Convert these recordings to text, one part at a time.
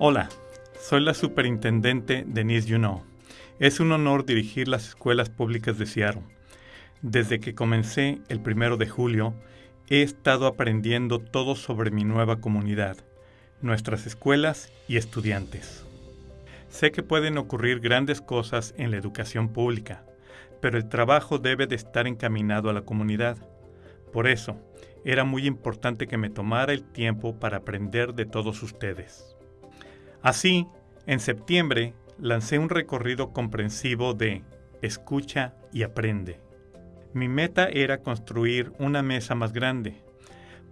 Hola, soy la superintendente Denise Juneau. Es un honor dirigir las escuelas públicas de Seattle. Desde que comencé el primero de julio, he estado aprendiendo todo sobre mi nueva comunidad, nuestras escuelas y estudiantes. Sé que pueden ocurrir grandes cosas en la educación pública, pero el trabajo debe de estar encaminado a la comunidad. Por eso, era muy importante que me tomara el tiempo para aprender de todos ustedes. Así, en septiembre lancé un recorrido comprensivo de Escucha y aprende. Mi meta era construir una mesa más grande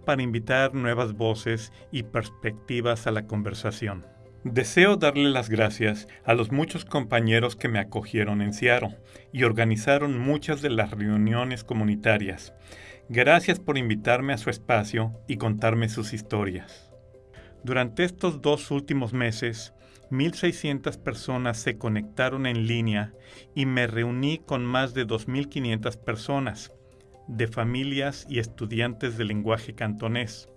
para invitar nuevas voces y perspectivas a la conversación. Deseo darle las gracias a los muchos compañeros que me acogieron en Seattle y organizaron muchas de las reuniones comunitarias. Gracias por invitarme a su espacio y contarme sus historias. Durante estos dos últimos meses, 1.600 personas se conectaron en línea y me reuní con más de 2.500 personas, de familias y estudiantes de lenguaje cantonés,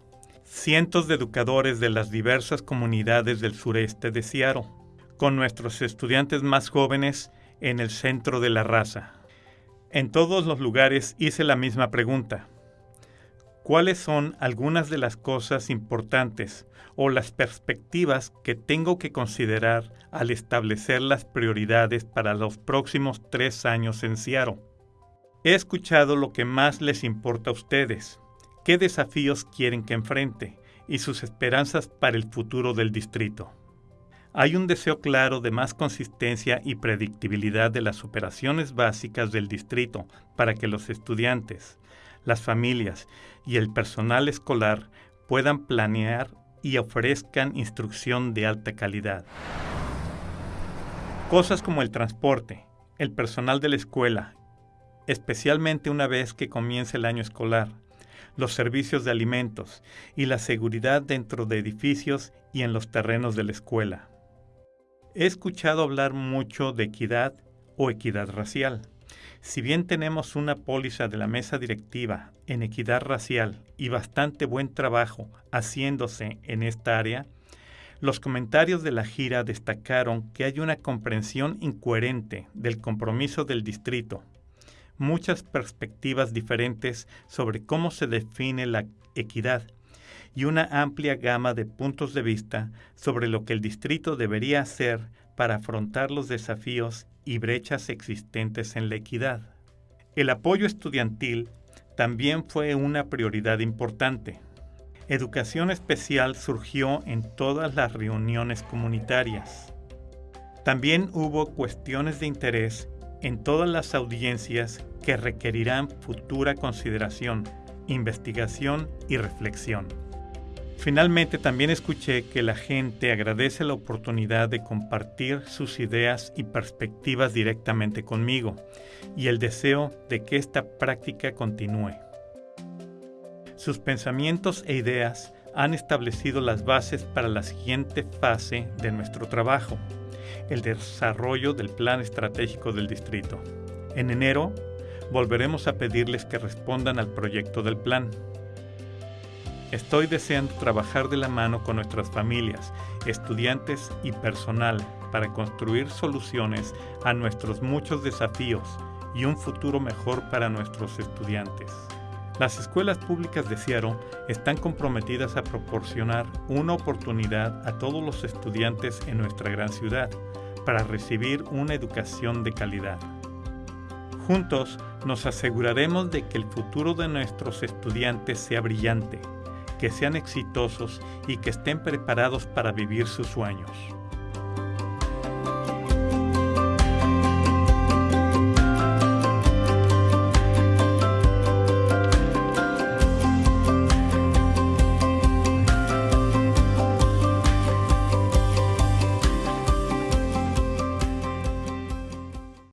cientos de educadores de las diversas comunidades del sureste de Seattle, con nuestros estudiantes más jóvenes en el centro de la raza. En todos los lugares hice la misma pregunta cuáles son algunas de las cosas importantes o las perspectivas que tengo que considerar al establecer las prioridades para los próximos tres años en Seattle. He escuchado lo que más les importa a ustedes, qué desafíos quieren que enfrente y sus esperanzas para el futuro del distrito. Hay un deseo claro de más consistencia y predictibilidad de las operaciones básicas del distrito para que los estudiantes, las familias y el personal escolar puedan planear y ofrezcan instrucción de alta calidad. Cosas como el transporte, el personal de la escuela, especialmente una vez que comience el año escolar, los servicios de alimentos y la seguridad dentro de edificios y en los terrenos de la escuela. He escuchado hablar mucho de equidad o equidad racial. Si bien tenemos una póliza de la mesa directiva en equidad racial y bastante buen trabajo haciéndose en esta área, los comentarios de la gira destacaron que hay una comprensión incoherente del compromiso del distrito, muchas perspectivas diferentes sobre cómo se define la equidad y una amplia gama de puntos de vista sobre lo que el distrito debería hacer para afrontar los desafíos y brechas existentes en la equidad. El apoyo estudiantil también fue una prioridad importante. Educación especial surgió en todas las reuniones comunitarias. También hubo cuestiones de interés en todas las audiencias que requerirán futura consideración, investigación y reflexión. Finalmente también escuché que la gente agradece la oportunidad de compartir sus ideas y perspectivas directamente conmigo y el deseo de que esta práctica continúe. Sus pensamientos e ideas han establecido las bases para la siguiente fase de nuestro trabajo, el desarrollo del plan estratégico del distrito. En enero volveremos a pedirles que respondan al proyecto del plan. Estoy deseando trabajar de la mano con nuestras familias, estudiantes y personal para construir soluciones a nuestros muchos desafíos y un futuro mejor para nuestros estudiantes. Las escuelas públicas de Seattle están comprometidas a proporcionar una oportunidad a todos los estudiantes en nuestra gran ciudad para recibir una educación de calidad. Juntos nos aseguraremos de que el futuro de nuestros estudiantes sea brillante que sean exitosos y que estén preparados para vivir sus sueños.